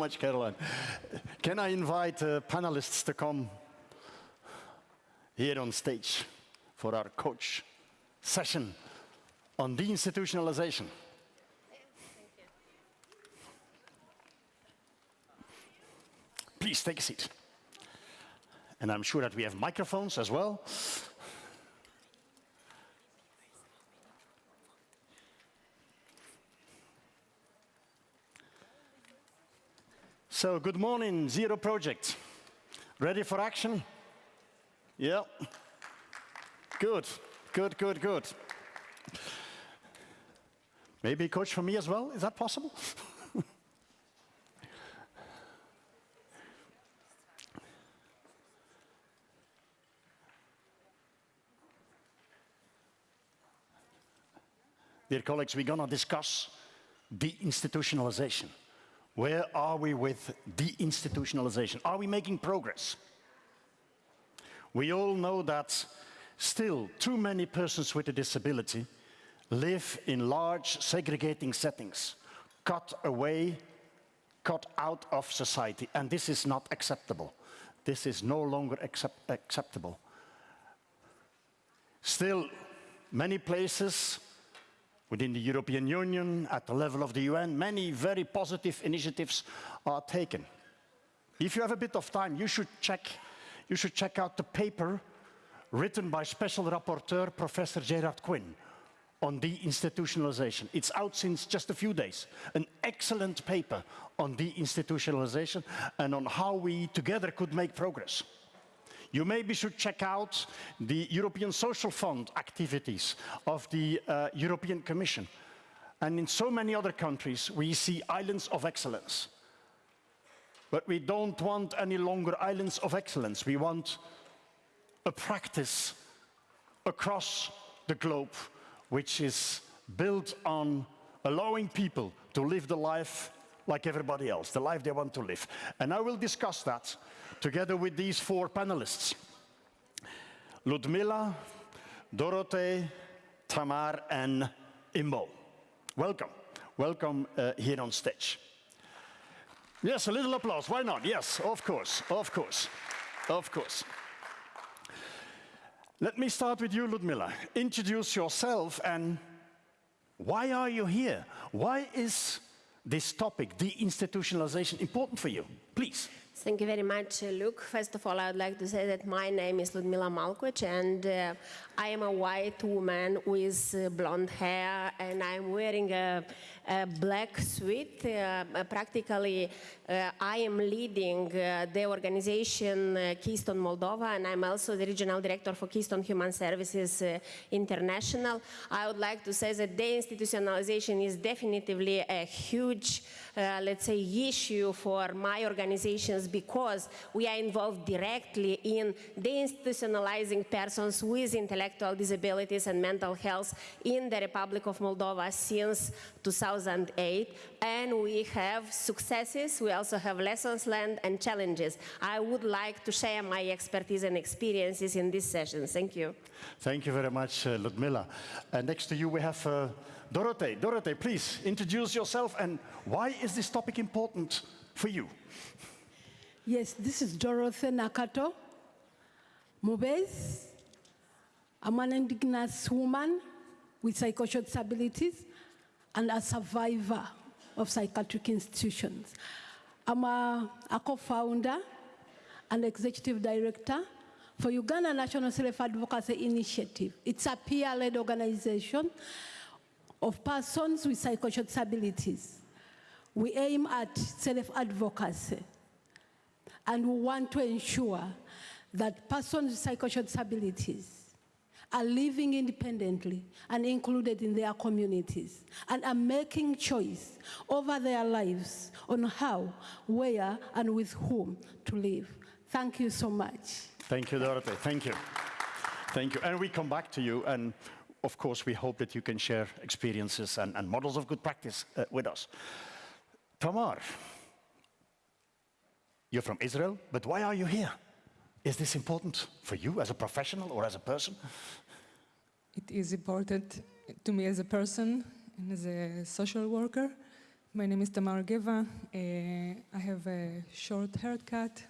much, Caroline. Can I invite uh, panelists to come here on stage for our coach session on deinstitutionalization? Please take a seat. And I'm sure that we have microphones as well. So, good morning, Zero Project. Ready for action? Yeah. Good, good, good, good. Maybe a coach for me as well? Is that possible? Dear colleagues, we're going to discuss deinstitutionalization. Where are we with deinstitutionalization? Are we making progress? We all know that still too many persons with a disability live in large segregating settings, cut away, cut out of society, and this is not acceptable. This is no longer accept acceptable. Still, many places Within the European Union, at the level of the UN, many very positive initiatives are taken. If you have a bit of time, you should check, you should check out the paper written by Special Rapporteur Professor Gerard Quinn on deinstitutionalization. It's out since just a few days. An excellent paper on deinstitutionalization and on how we together could make progress. You maybe should check out the European Social Fund activities of the uh, European Commission. And in so many other countries, we see islands of excellence. But we don't want any longer islands of excellence. We want a practice across the globe which is built on allowing people to live the life like everybody else, the life they want to live. And I will discuss that together with these four panelists. Ludmila, Dorothee, Tamar, and Imbo. Welcome. Welcome uh, here on stage. Yes, a little applause. Why not? Yes, of course, of course, of course. Let me start with you, Ludmila. Introduce yourself and why are you here? Why is this topic, deinstitutionalization, important for you? Please. Thank you very much, Luk. First of all, I would like to say that my name is Ludmila Malcoci, and uh, I am a white woman with uh, blonde hair, and I'm wearing a, a black suite. Uh, practically, uh, I am leading uh, the organization Keystone Moldova, and I'm also the regional director for Keystone Human Services International. I would like to say that deinstitutionalization is definitively a huge let's say, issue for my organizations because we are involved directly in deinstitutionalizing persons with intellectual disabilities and mental health in the Republic of Moldova since 2008. And we have successes, we also have lessons learned and challenges. I would like to share my expertise and experiences in this session. Thank you. Thank you very much, uh, Ludmila. Uh, next to you we have uh, Dorothee, Dorothee, please introduce yourself and why is this topic important for you? Yes, this is Dorothee Nakato, Mubez. I'm an indigenous woman with psychosocial disabilities and a survivor of psychiatric institutions. I'm a, a co-founder and executive director for Uganda National Self-Advocacy Initiative. It's a peer-led organization of persons with psychosocial disabilities. We aim at self-advocacy and we want to ensure that persons with psychosocial disabilities are living independently and included in their communities and are making choice over their lives on how, where, and with whom to live. Thank you so much. Thank you, Dorothy. Thank you. Thank you. And we come back to you and of course, we hope that you can share experiences and, and models of good practice uh, with us. Tamar, you're from Israel, but why are you here? Is this important for you as a professional or as a person? It is important to me as a person and as a social worker My name is Tamar Geva. Uh, I have a short haircut,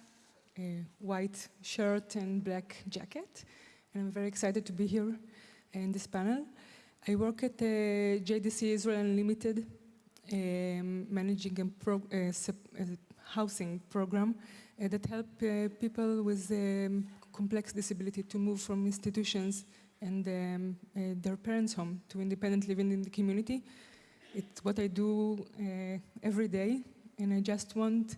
a white shirt, and black jacket. And I'm very excited to be here in this panel. I work at uh, JDC Israel Unlimited, um, managing a a housing program uh, that help uh, people with um, complex disability to move from institutions and um, uh, their parents' home to independent living in the community. It's what I do uh, every day, and I just want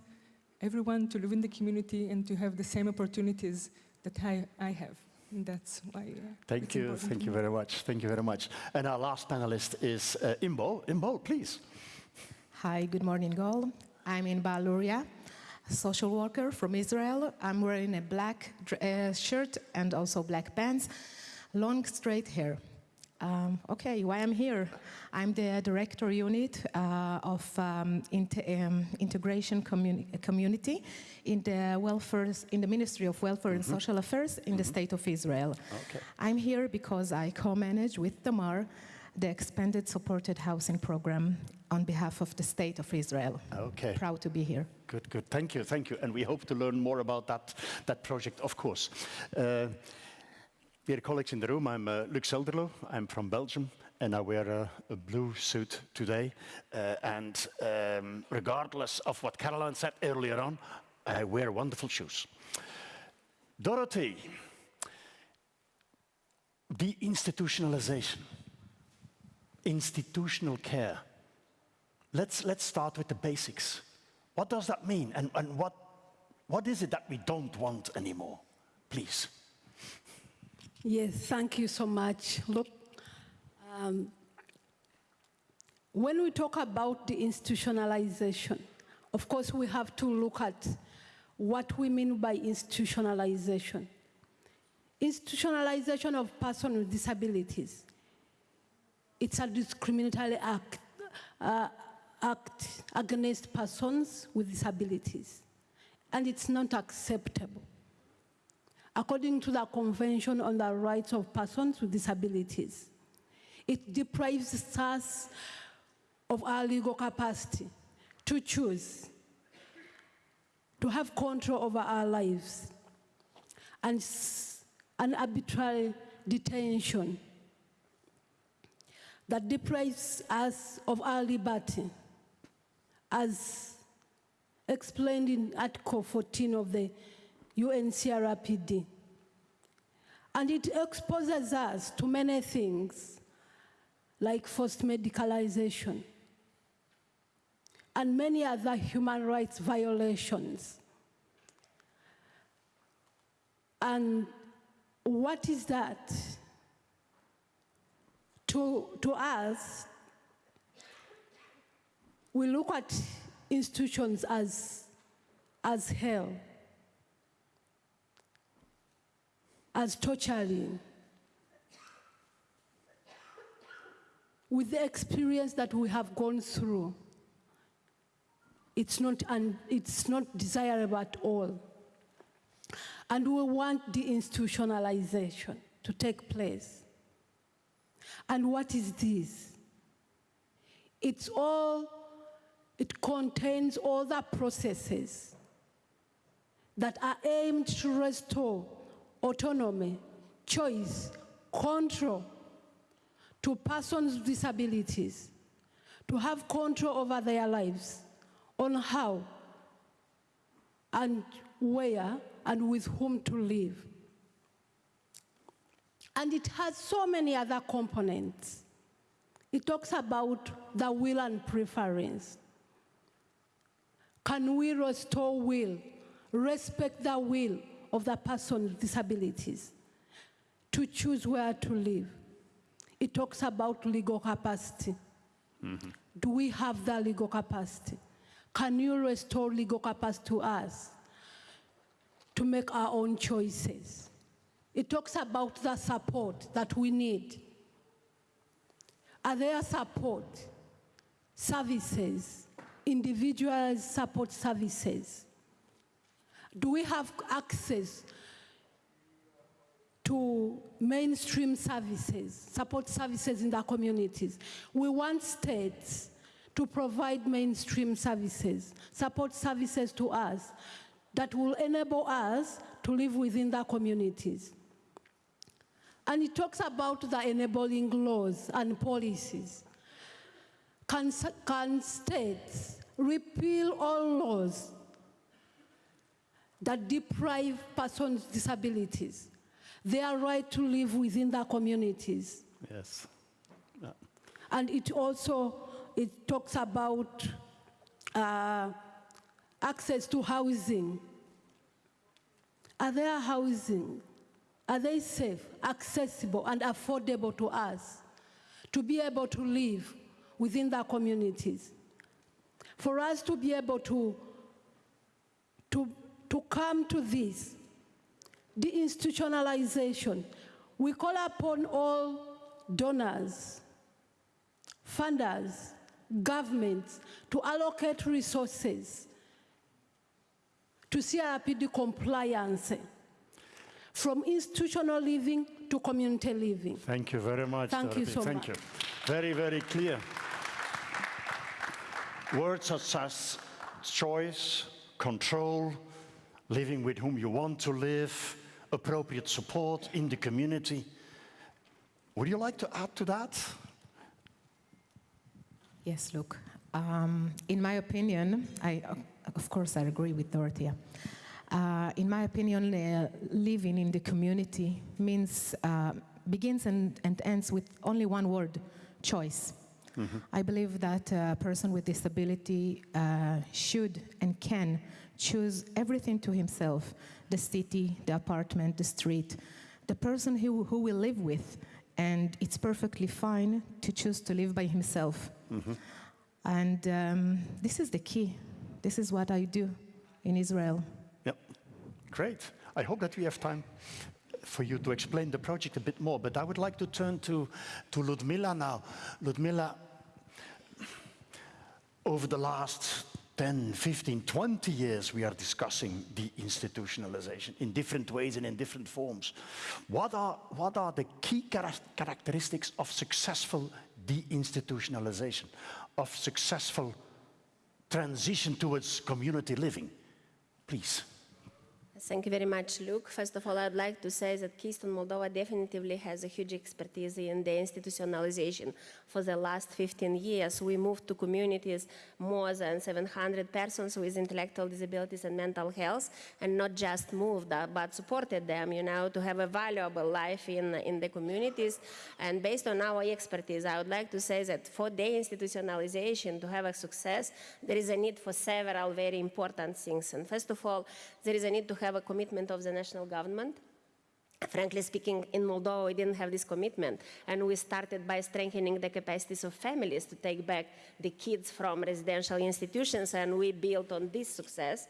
everyone to live in the community and to have the same opportunities that I, I have. And that's why. Uh, Thank it's you, thank you me. very much. Thank you very much. And our last panelist is uh, Imbo. Imbo, please. Hi, good morning, all. I'm in Baluria, social worker from Israel. I'm wearing a black uh, shirt and also black pants, long straight hair. Um, okay, why I'm here? I'm the director unit uh, of um, um, integration communi- community in the welfare in the Ministry of Welfare and Social Affairs in the state of Israel. Okay. I'm here because I co-manage with Tamar the expanded supported housing program on behalf of the state of Israel. Okay. Proud to be here. Good, good. Thank you, thank you. And we hope to learn more about that, that project, of course. Uh, dear colleagues in the room, I'm uh, Luk Zelderloo. I'm from Belgium, and I wear a, a blue suit today. Uh, and um, regardless of what Caroline said earlier on, I wear wonderful shoes. Dorothy, deinstitutionalization, institutional care. Let's, let's start with the basics. What does that mean? And, and what, what is it that we don't want anymore? Please. Yes, thank you so much. Look, um, when we talk about the institutionalization, of course, we have to look at what we mean by institutionalization. Institutionalization of persons with disabilities. It's a discriminatory act, uh, act against persons with disabilities, and it's not acceptable according to the Convention on the Rights of Persons with Disabilities. It deprives us of our legal capacity to choose, to have control over our lives, and an arbitrary detention that deprives us of our liberty, as explained in Article 14 of the UNCRPD. And it exposes us to many things like forced medicalization and many other human rights violations. And what is that? To, to us, we look at institutions as, as hell. as torturing. With the experience that we have gone through, it's not, un, it's not desirable at all. And we want deinstitutionalization to take place. And what is this? It's all, it contains all the processes that are aimed to restore autonomy, choice, control to persons with disabilities, to have control over their lives, on how and where and with whom to live. And it has so many other components. It talks about the will and preference. Can we restore will, respect the will of the person with disabilities to choose where to live? It talks about legal capacity. Mm-hmm. Do we have the legal capacity? Can you restore legal capacity to us to make our own choices? It talks about the support that we need. Are there support services, individual support services? Do we have access to mainstream services, support services in the communities? We want states to provide mainstream services, support services to us that will enable us to live within the communities. And it talks about the enabling laws and policies. Can, can states repeal all laws that deprive persons with disabilities their right to live within their communities? Yes. And it also, it talks about uh, access to housing. Are there housing? Are they safe, accessible, and affordable to us to be able to live within their communities? For us to be able to, to, to come to this, deinstitutionalization, we call upon all donors, funders, governments to allocate resources to CRPD compliance from institutional living to community living. Thank you very much. Thank you so Thank much. you. Very, very clear. Words such as choice, control, living with whom you want to live, appropriate support in the community. Would you like to add to that? Yes, look, um, in my opinion, I, of course, I agree with Dorothea. Uh, in my opinion, uh, living in the community means, uh, begins and, and ends with only one word, choice. I believe that a person with disability uh, should and can choose everything to himself, the city, the apartment, the street, the person who, who will live with, and it's perfectly fine to choose to live by himself. And um, this is the key. This is what I do in Israel. Yep. Great. I hope that we have time for you to explain the project a bit more, but I would like to turn to, to Ludmila now. Ludmila, over the last 10, 15, 20 years, we are discussing deinstitutionalization in different ways and in different forms. What are, what are the key chara- characteristics of successful deinstitutionalization, of successful transition towards community living? Please. Thank you very much, Luk. First of all, I'd like to say that Keystone Moldova definitely has a huge expertise in deinstitutionalization. For the last 15 years, we moved to communities more than 700 persons with intellectual disabilities and mental health, and not just moved, uh, but supported them, you know, to have a valuable life in, in the communities. And based on our expertise, I would like to say that for deinstitutionalization to have a success, there is a need for several very important things. And first of all, there is a need to have a commitment of the national government. Frankly speaking, in Moldova, we didn't have this commitment. And we started by strengthening the capacities of families to take back the kids from residential institutions, and we built on this success.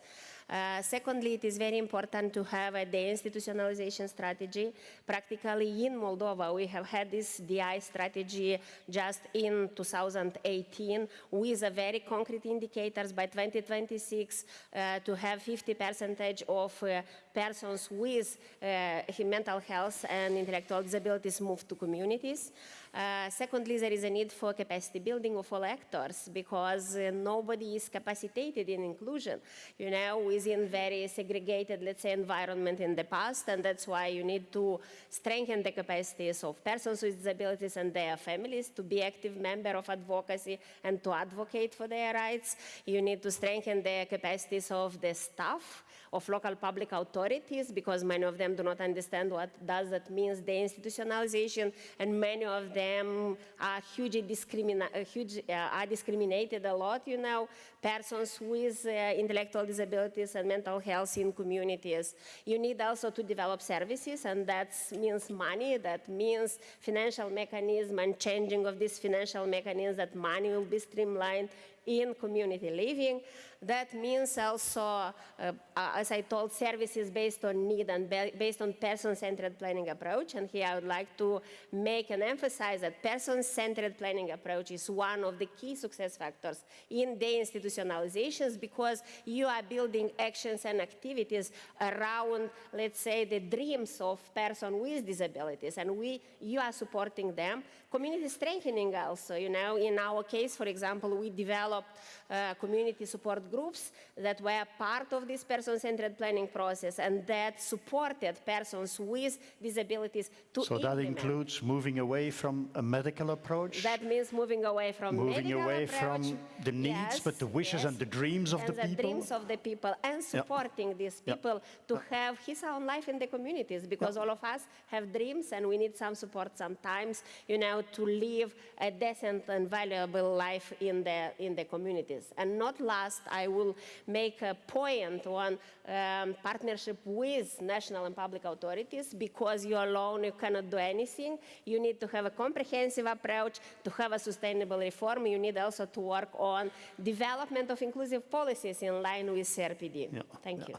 Uh, secondly, it is very important to have a deinstitutionalization strategy. Practically in Moldova, we have had this DI strategy just in 2018 with a very concrete indicators by 2026 uh, to have 50 percentage of uh, persons with uh, mental health and intellectual disabilities moved to communities. Uh, secondly, there is a need for capacity building of all actors because uh, nobody is capacitated in inclusion, you know, within very segregated, let's say, environment in the past, and that's why you need to strengthen the capacities of persons with disabilities and their families to be active member of advocacy and to advocate for their rights. You need to strengthen the capacities of the staff of local public authorities because many of them do not understand what does that means deinstitutionalization and many of them are hugely uh, huge, uh, are discriminated a lot you know persons with uh, intellectual disabilities and mental health in communities you need also to develop services and that means money that means financial mechanism and changing of this financial mechanism that money will be streamlined in community living. That means also, uh, uh, as I told, services based on need and based on person-centered planning approach. And here I would like to make and emphasize that person-centered planning approach is one of the key success factors in deinstitutionalizations because you are building actions and activities around, let's say, the dreams of person with disabilities, and we, you are supporting them. Community strengthening also, you know, in our case, for example, we developed uh, community support groups that were part of this person-centered planning process and that supported persons with disabilities to So that includes moving away from a medical approach? That means moving away from Moving away approach, from the needs, but the wishes and the dreams of and the people? dreams of the people, and supporting these people to have his own life in the communities, because all of us have dreams, and we need some support sometimes, you know, to live a decent and valuable life in the in the communities. And not last, I will make a point on um, partnership with national and public authorities, because you alone you cannot do anything. You need to have a comprehensive approach to have a sustainable reform. You need also to work on development of inclusive policies in line with CRPD. Yeah, Thank yeah. you.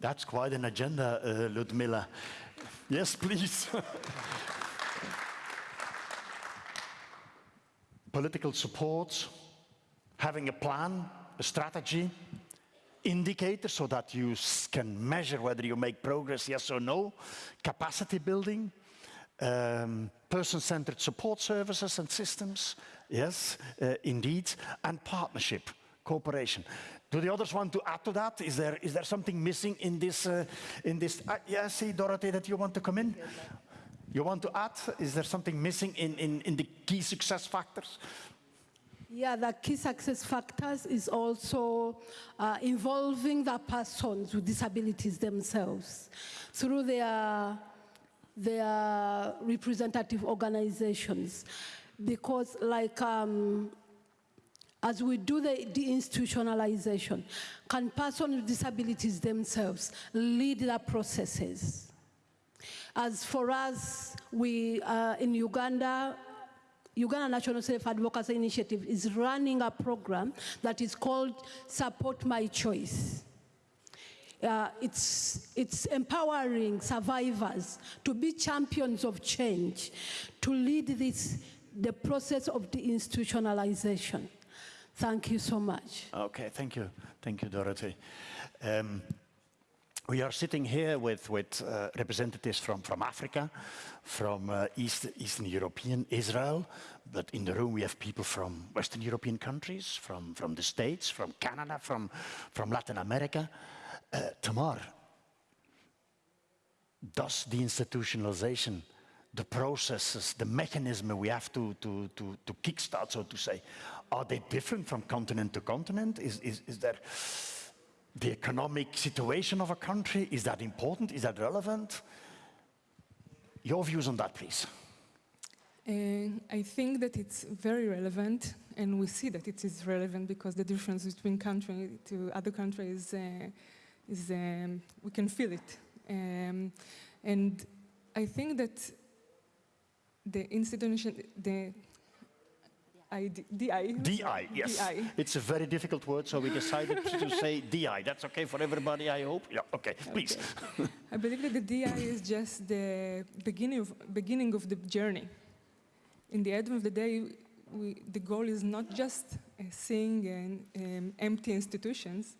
That's quite an agenda, uh, Ludmila. Yes, please. Political support, having a plan, a strategy, indicators so that you can measure whether you make progress, yes or no, capacity building, um, person-centered support services and systems, yes, uh, indeed, and partnership, cooperation. Do the others want to add to that? Is there, is there something missing in this? Uh, in this? Uh, yeah, see, Dorothy, that you want to come in? You want to add? Is there something missing in, in, in the key success factors? Yeah, the key success factors is also uh, involving the persons with disabilities themselves through their, their representative organizations. Because like um, as we do the deinstitutionalization, can persons with disabilities themselves lead the processes? As for us, we uh, in Uganda, Uganda National Self Advocacy Initiative is running a program that is called Support My Choice. Uh, it's, it's empowering survivors to be champions of change, to lead this, the process of deinstitutionalization. Thank you so much. Okay, thank you. Thank you, Dorothy. Um, we are sitting here with, with uh, representatives from, from Africa, from uh, East, Eastern European, Israel, but in the room we have people from Western European countries, from, from the States, from Canada, from, from Latin America. Uh, Tamar, does deinstitutionalization, the processes, the mechanism we have to, to, to, to kickstart, so to say, are they different from continent to continent? Is, is, is there the economic situation of a country? Is that important? Is that relevant? Your views on that, please. And I think that it's very relevant, and we see that it is relevant because the difference between country to other countries uh, is um, we can feel it, um, and I think that the institution, the ID, DI, DI, yes. DI. It's a very difficult word, so we decided to say DI. That's okay for everybody, I hope? Yeah, okay, please. I believe that the DI is just the beginning of, beginning of the journey. In the end of the day, we, the goal is not just uh, seeing an, um, empty institutions,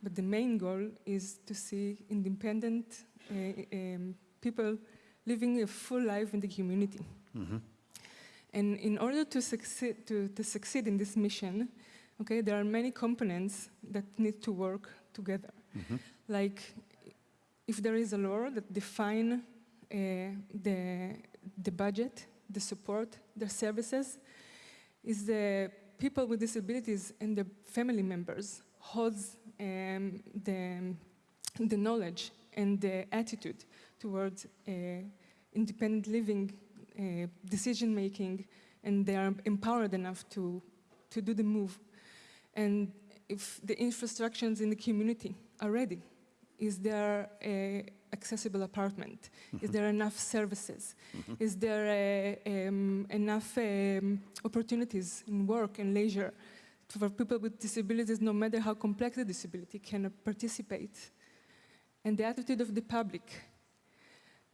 but the main goal is to see independent uh, um, people living a full life in the community. And in order to succeed, to, to succeed in this mission, okay, there are many components that need to work together. Like if there is a law that define uh, the, the budget, the support, the services, is the people with disabilities and the family members holds um, the, the knowledge and the attitude towards uh, independent living, decision making, and they are empowered enough to, to do the move. And if the infrastructures in the community are ready, is there a accessible apartment? Is there enough services? Is there uh, um, enough um, opportunities in work and leisure for people with disabilities, no matter how complex the disability, can participate. And the attitude of the public.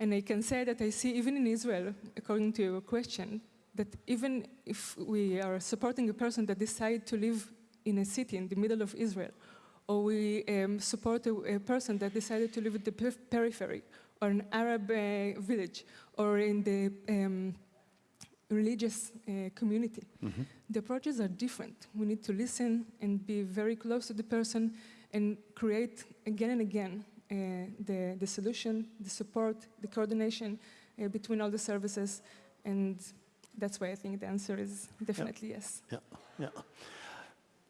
And I can say that I see even in Israel, according to your question, that even if we are supporting a person that decides to live in a city in the middle of Israel, or we um, support a, a, person that decided to live at the periphery, or an Arab uh, village, or in the um, religious uh, community. The approaches are different. We need to listen and be very close to the person and create again and again the, the solution, the support, the coordination uh, between all the services. And that's why I think the answer is definitely yes. Yeah, yeah.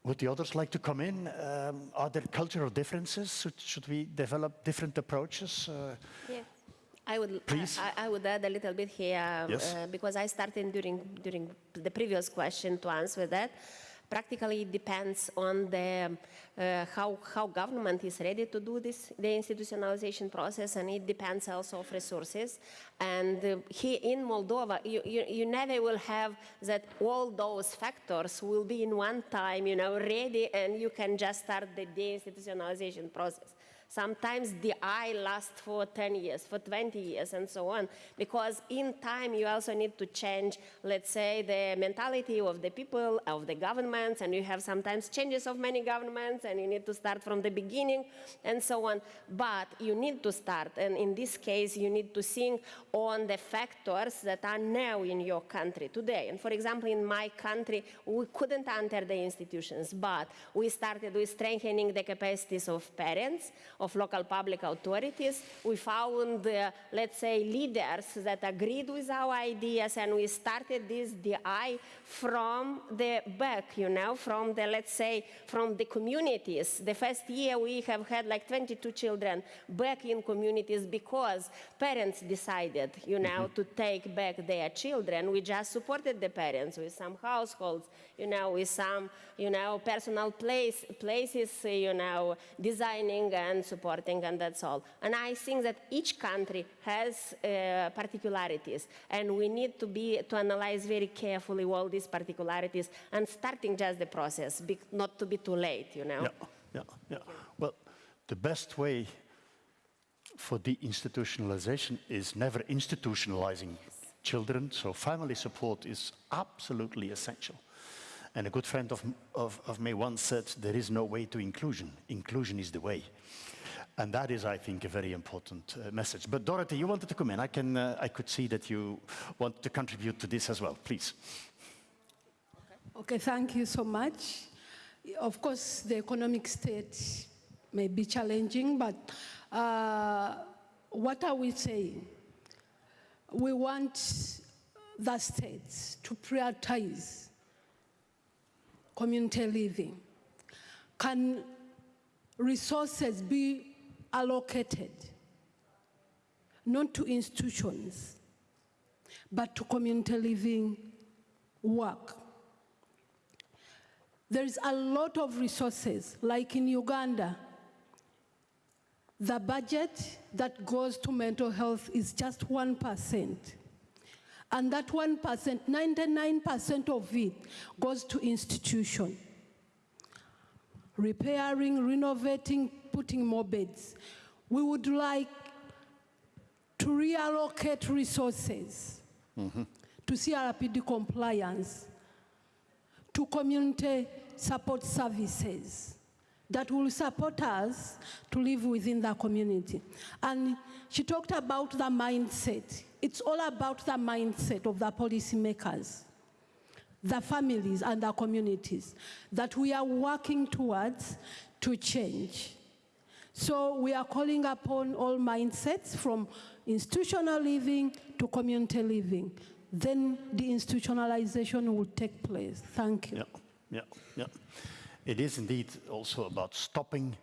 Would the others like to come in? Um, are there cultural differences? Should, should we develop different approaches? Uh, Yeah. I would, Please. I, I would add a little bit here um, Yes. uh, because I started during, during the previous question to answer that. Practically, it depends on the, uh, how, how government is ready to do this, deinstitutionalization process, and it depends also of resources. And uh, here in Moldova, you, you, you never will have that all those factors will be in one time, you know, ready, and you can just start the deinstitutionalization process. Sometimes DI lasts for 10 years, for 20 years, and so on. Because in time, you also need to change, let's say, the mentality of the people, of the governments, and you have sometimes changes of many governments, and you need to start from the beginning, and so on. But you need to start, and in this case, you need to think on the factors that are now in your country today. And for example, in my country, we couldn't enter the institutions, but we started with strengthening the capacities of parents, of local public authorities. We found, uh, let's say, leaders that agreed with our ideas, and we started this DI from the back, you know, from the, let's say, from the communities. The first year we have had like 22 children back in communities because parents decided, you know, to take back their children. We just supported the parents with some households, you know, with some, you know, personal place, places, you know, designing and supporting, and that's all. And I think that each country has uh, particularities, and we need to be to analyze very carefully all these particularities and starting just the process, be, not to be too late, you know. Yeah, yeah, yeah. Well, the best way for deinstitutionalization is never institutionalizing children, so family support is absolutely essential. And a good friend of, of, of me once said, there is no way to inclusion. Inclusion is the way. And that is, I think, a very important uh, message. But Dorothy, you wanted to come in. I, can, uh, I could see that you want to contribute to this as well. Please. Okay, thank you so much. Of course, the economic state may be challenging, but uh, what are we saying? We want the states to prioritize community living. Can resources be allocated not to institutions, but to community living work? There is a lot of resources, like in Uganda. The budget that goes to mental health is just 1%. And that 1%, 99% of it goes to institution. Repairing, renovating, putting more beds. We would like to reallocate resources to CRPD compliance to community support services that will support us to live within the community. And she talked about the mindset. It's all about the mindset of the policymakers, the families, and the communities that we are working towards to change. So we are calling upon all mindsets from institutional living to community living. Then deinstitutionalization will take place. Thank you. Yeah, yeah, yeah. It is indeed also about stopping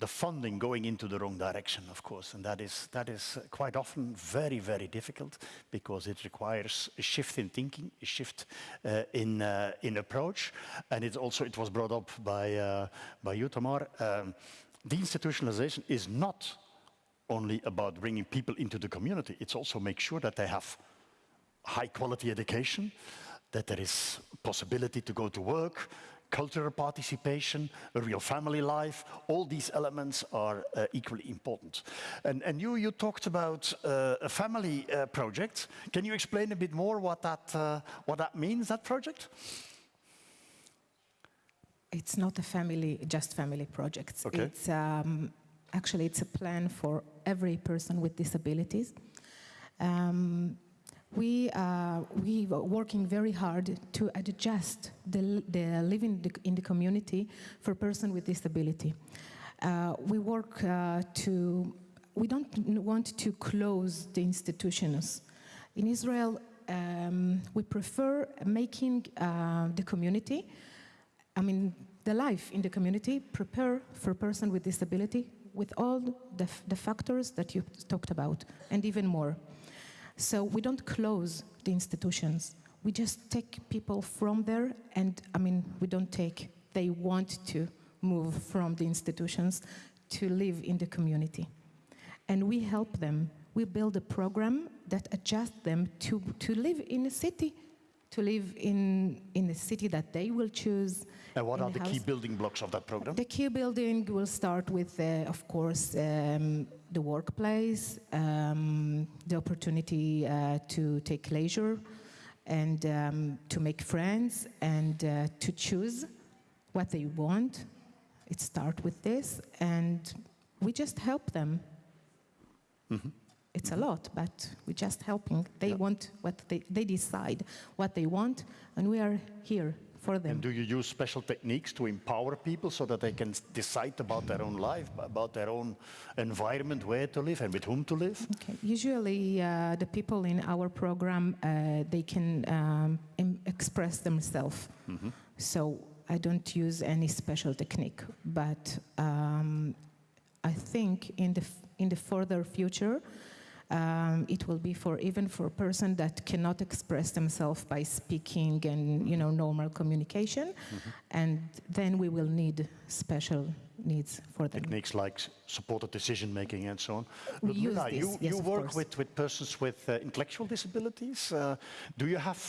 the funding going into the wrong direction, of course, and that is, that is quite often very, very difficult because it requires a shift in thinking, a shift uh, in, uh, in approach, and it's also, it was brought up by, uh, by you, Tamar, um, deinstitutionalization is not only about bringing people into the community, it's also make sure that they have high quality education, that there is possibility to go to work, cultural participation, a real family life, all these elements are uh, equally important. And, and you, you talked about uh, a family uh, project. Can you explain a bit more what that, uh, what that means, that project? It's not a family, just family projects. Okay. It's um, actually it's a plan for every person with disabilities. Um, we are we are working very hard to adjust the, the living in the community for person with disability. Uh, we work uh, to we don't want to close the institutions. In Israel, um, we prefer making uh, the community I mean, the life in the community prepare for a person with disability with all the, the factors that you talked about, and even more. So we don't close the institutions. We just take people from there, and I mean, we don't take, they want to move from the institutions to live in the community. And we help them. We build a program that adjusts them to, to live in a city, to live in, in a city that they will choose. And what are the key building blocks of that program? The key building will start with, uh, of course, um, the workplace, um, the opportunity uh, to take leisure and um, to make friends and uh, to choose what they want. It starts with this, and we just help them. It's a lot, but we're just helping. They want what they, they decide what they want, and we are here for them. And do you use special techniques to empower people so that they can decide about their own life, about their own environment, where to live and with whom to live? Okay. Usually, uh, the people in our program uh, they can um, express themselves. So I don't use any special technique, but um, I think in the f- in the further future. Um, it will be for even for a person that cannot express themselves by speaking and you know normal communication, and then we will need special needs for them. Techniques like supported decision making and so on. We use this, you, yes, you work course. with, with persons with uh, intellectual disabilities. Uh, do you have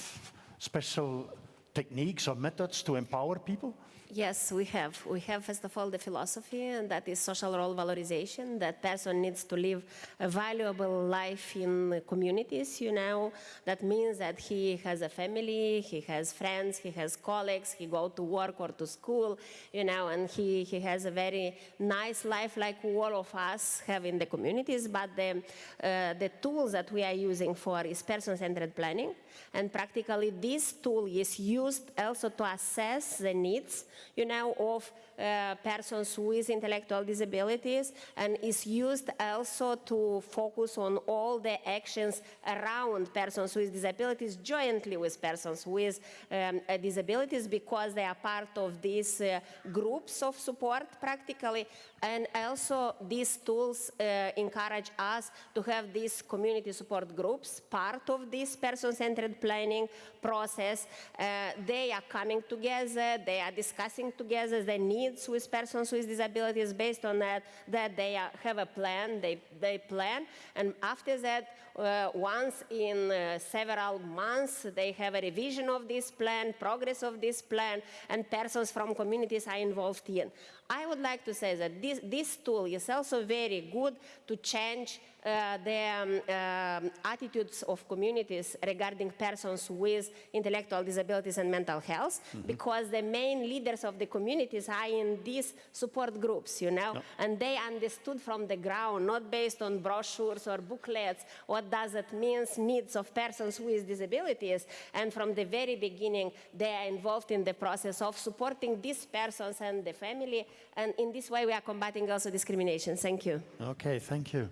special techniques or methods to empower people? Yes, we have. We have, first of all, the philosophy, and that is social role valorization, that person needs to live a valuable life in communities, you know. That means that he has a family, he has friends, he has colleagues, he go to work or to school, you know, and he, he has a very nice life like all of us have in the communities. But the, uh, the tools that we are using for is person-centered planning, and practically this tool is used also to assess the needs, you know, of uh, persons with intellectual disabilities and is used also to focus on all the actions around persons with disabilities jointly with persons with um, disabilities because they are part of these uh, groups of support practically. And also these tools uh, encourage us to have these community support groups part of this person-centered planning process. Uh, they are coming together they are discussing together the needs with persons with disabilities based on that that they are, have a plan they, they plan. And after that uh, once in uh, several months they have a revision of this plan progress of this plan and persons from communities are involved in i would like to say that this, this tool is also very good to change uh, the um, um, attitudes of communities regarding persons with intellectual disabilities and mental health because the main leaders of the communities are in these support groups you know? And they understood from the ground not based on brochures or booklets what does it mean needs of persons with disabilities. And from the very beginning they are involved in the process of supporting these persons and the family and in this way we are combating also discrimination thank you Okay, thank you.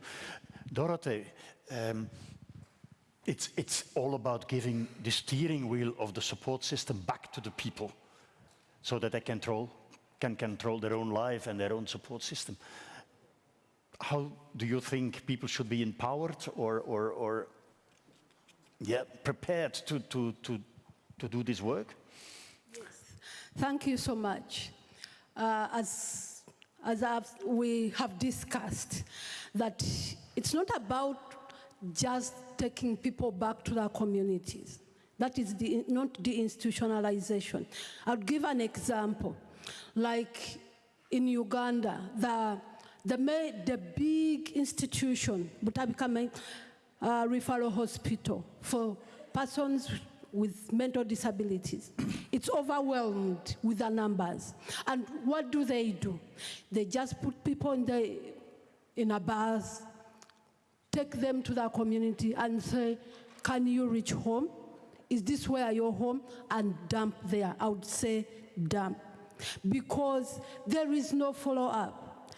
Dorothee, um, it's, it's all about giving the steering wheel of the support system back to the people so that they control, can control their own life and their own support system. How do you think people should be empowered or, or, or yeah, prepared to, to, to, to do this work? Yes. Thank you so much. Uh, as as I've, we have discussed, that it's not about just taking people back to their communities. That is the, not deinstitutionalization. I'll give an example. Like in Uganda, the, the, the big institution, Butabika uh, Referral Hospital for persons with mental disabilities. It's overwhelmed with the numbers. And what do they do? They just put people in, the, in a bus, take them to the community and say, can you reach home? Is this where you're home? And dump there. I would say dump. Because there is no follow up.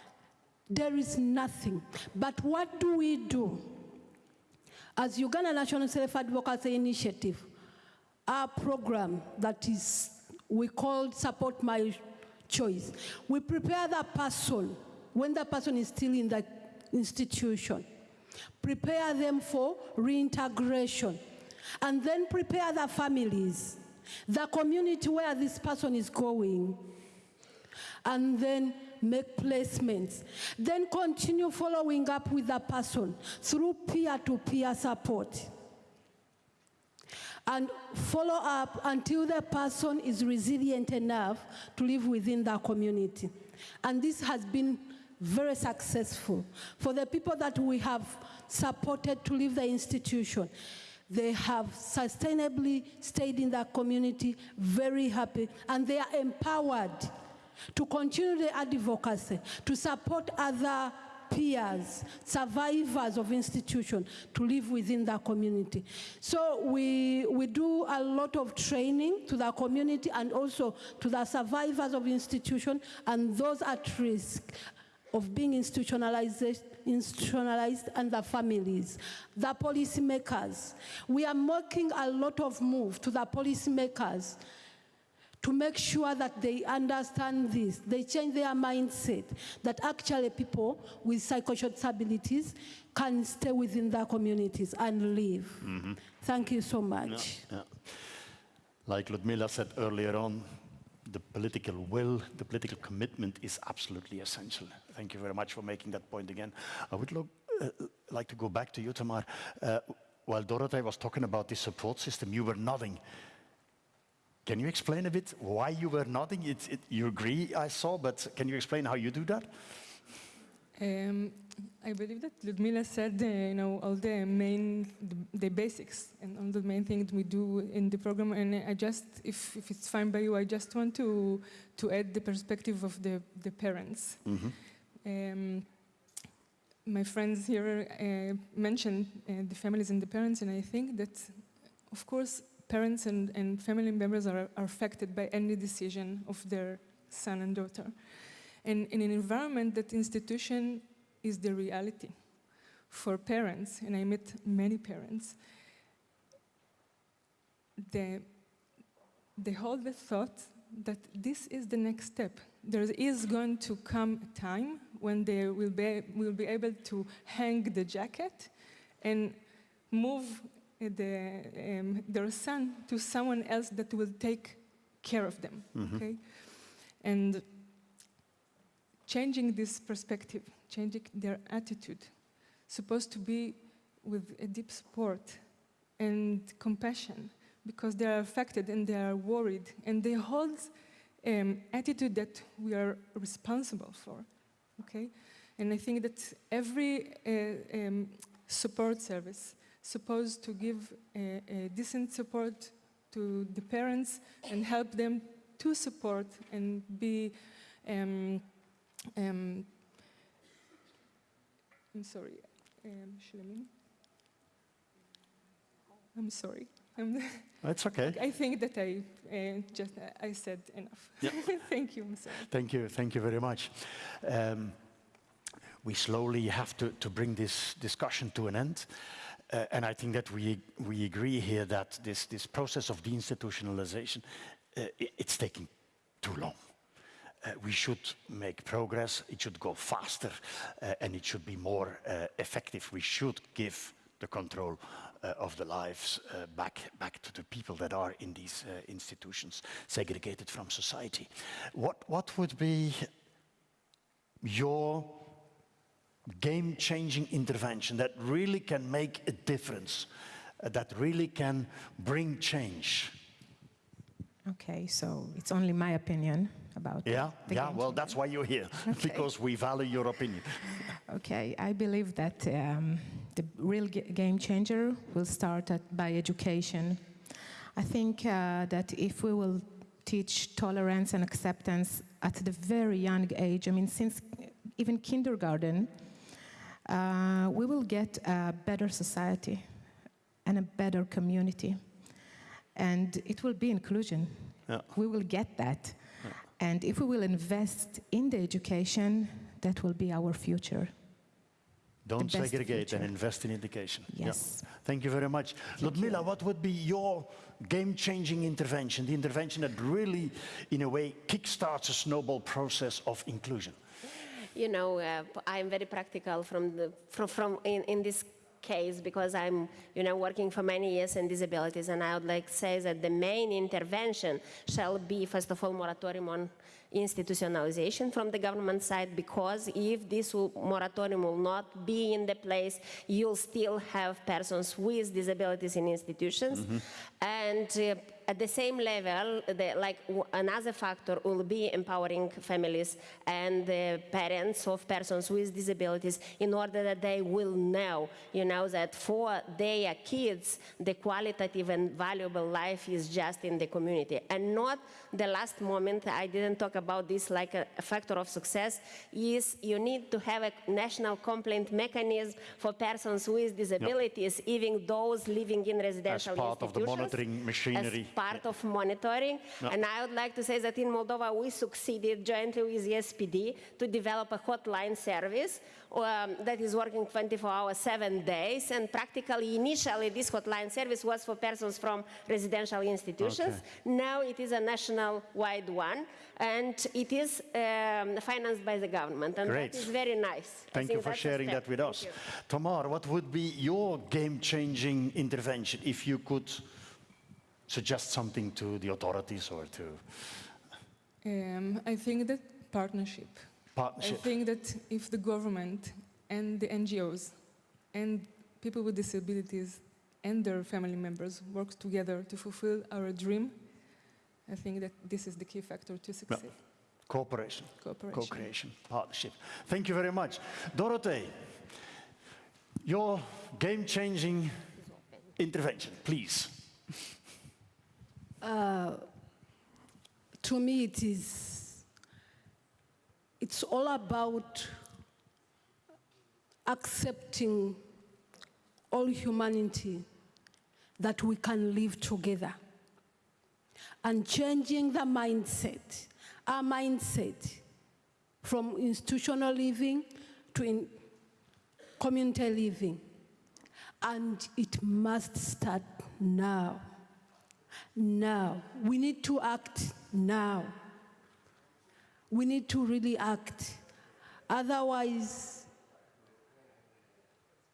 There is nothing. But what do we do? As Uganda National Self Advocacy Initiative, our program that is, we call Support My Choice, we prepare that person when the person is still in the institution, prepare them for reintegration, and then prepare the families, the community where this person is going, and then make placements. Then continue following up with the person through peer-to-peer support. And follow up until the person is resilient enough to live within the community. And this has been very successful. For the people that we have supported to leave the institution, they have sustainably stayed in the community, very happy, and they are empowered to continue the advocacy, to support other peers, survivors of institution to live within the community. So we, we do a lot of training to the community and also to the survivors of institution and those at risk of being institutionalized, institutionalized and the families, the policymakers. We are making a lot of move to the policymakers to make sure that they understand this, they change their mindset, that actually people with psychosocial disabilities can stay within their communities and live. Thank you so much. Yeah. Like Ludmila said earlier on, the political will, the political commitment is absolutely essential. Thank you very much for making that point again. I would look, uh, like to go back to you, Tamar. Uh, while Dorothee was talking about the support system, you were nodding. Can you explain a bit why you were nodding? It, it, you agree, I saw, but can you explain how you do that? Um, I believe that Ludmila said, uh, you know, all the main, the, the basics and all the main things we do in the program. And I just, if, if it's fine by you, I just want to, to add the perspective of the, the parents. Um, my friends here uh, mentioned uh, the families and the parents, and I think that, of course, parents and, and family members are, are affected by any decision of their son and daughter. And in an environment that institution is the reality for parents, and I met many parents, they, they hold the thought that this is the next step. There is going to come a time when they will be, will be able to hang the jacket and move the, um, their son to someone else that will take care of them. Okay? And changing this perspective, changing their attitude, supposed to be with a deep support and compassion because they are affected and they are worried and they hold um, attitude that we are responsible for okay and i think that every uh, um, support service supposed to give a, a decent support to the parents and help them to support and be um, um, I'm sorry, um? I'm sorry. I'm It's okay. I think that I uh, just I said enough. Yeah. Thank you, sorry. Thank you, thank you very much. Um, we slowly have to, to bring this discussion to an end. Uh, and I think that we, we agree here that this, this process of deinstitutionalization, uh, it's taking too long. Uh, we should make progress, it should go faster, uh, and it should be more uh, effective. We should give the control uh, of the lives back, back to the people that are in these institutions, segregated from society. What, what would be your game-changing intervention that really can make a difference uh, that really can bring change. Okay, so it's only my opinion about Yeah, yeah. Well, that's why you're here because we value your opinion. Okay, I believe that um, the real ga- game changer will start at, by education. I think uh, that if we will teach tolerance and acceptance at the very young age, I mean, since even kindergarten, uh, we will get a better society and a better community. And it will be inclusion. Yeah. We will get that. And if we will invest in the education, that will be our future. Don't segregate and invest in education. Yeah. Yes. Thank you very much. Ludmila, what would be your game-changing intervention, the intervention that really, in a way, kickstarts a snowball process of inclusion? You know, uh, I'm very practical from the from, from in, in this case because I'm you know working for many years in disabilities, and I would like to say that the main intervention shall be first of all moratorium on institutionalization from the government side because if this will, moratorium will not be in the place, you'll still have persons with disabilities in institutions, and. Uh, at the same level, the, like w- another factor will be empowering families and the parents of persons with disabilities in order that they will know, you know, that for their kids, the qualitative and valuable life is just in the community. And not the last moment, I didn't talk about this like a, a factor of success, is you need to have a national complaint mechanism for persons with disabilities, even those living in residential As part of the monitoring machinery. Part of monitoring. And I would like to say that in Moldova, we succeeded jointly with the SPD to develop a hotline service um, that is working 24 hours, seven days. And practically, initially, this hotline service was for persons from residential institutions. Now it is a national-wide one, and it is um, financed by the government. And Great. that is very nice. Thank you for sharing that with us. Tamar, what would be your game-changing intervention if you could suggest something to the authorities or to Um, I think that partnership. partnership. I think that if the government and the NGOs and people with disabilities and their family members work together to fulfill our dream, I think that this is the key factor to succeed. Cooperation, Cooperation. co-creation, partnership. Thank you very much. Dorothee, your game-changing intervention, please. Uh, to me it is it's all about accepting all humanity that we can live together and changing the mindset our mindset from institutional living to in community living. And it must start now now. We need to act now. We need to really act. Otherwise,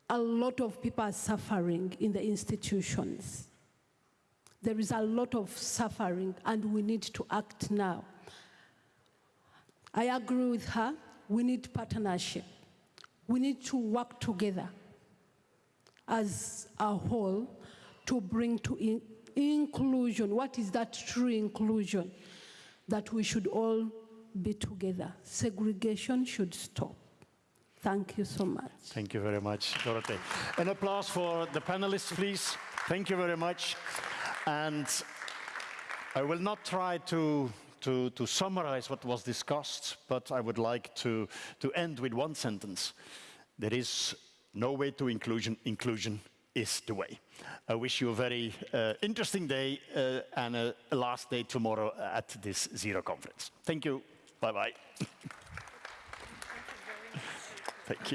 a lot of people are suffering in the institutions. There is a lot of suffering, and we need to act now. I agree with her. We need partnership. We need to work together as a whole to bring to inclusion. What is that true inclusion? That we should all be together. Segregation should stop. Thank you so much. Thank you very much, Dorothee. An applause for the panelists, please. Thank you very much. And I will not try to, to, to summarize what was discussed, but I would like to, to end with one sentence. There is no way to inclusion. Inclusion is the way. I wish you a very uh, interesting day uh, and a, last day tomorrow at this Zero conference. Thank you. Bye-bye. Thank you.